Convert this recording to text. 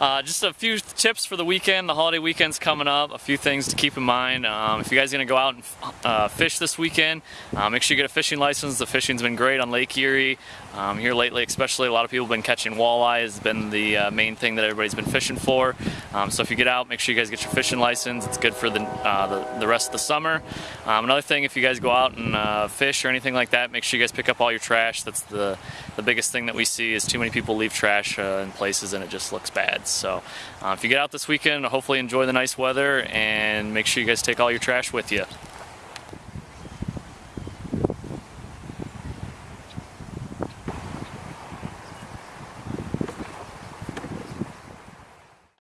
Uh, just a few tips for the weekend. The holiday weekend's coming up. A few things to keep in mind. Um, if you guys are going to go out and uh, fish this weekend, uh, make sure you get a fishing license. The fishing's been great on Lake Erie. Um, here lately, especially, a lot of people have been catching walleye. Has been the uh, main thing that everybody's been fishing for. Um, so if you get out, make sure you guys get your fishing license. It's good for the uh, the, the, rest of the summer. Um, another thing, if you guys go out and uh, fish or anything like that, make sure you guys pick up all your trash. That's the the biggest thing that we see is too many people leave trash in places and it just looks bad. So uh, if you get out this weekend, hopefully enjoy the nice weather and make sure you guys take all your trash with you.